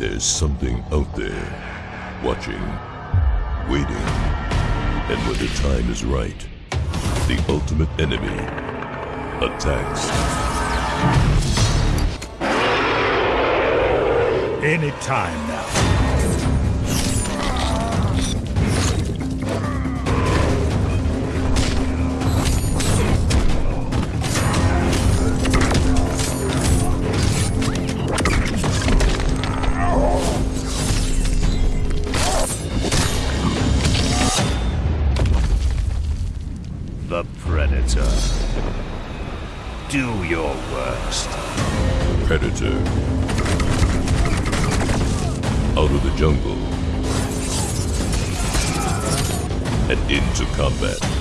There's something out there, watching, waiting, and when the time is right, the ultimate enemy attacks. Any time now. The Predator. Do your worst. Predator. Out of the jungle and into combat.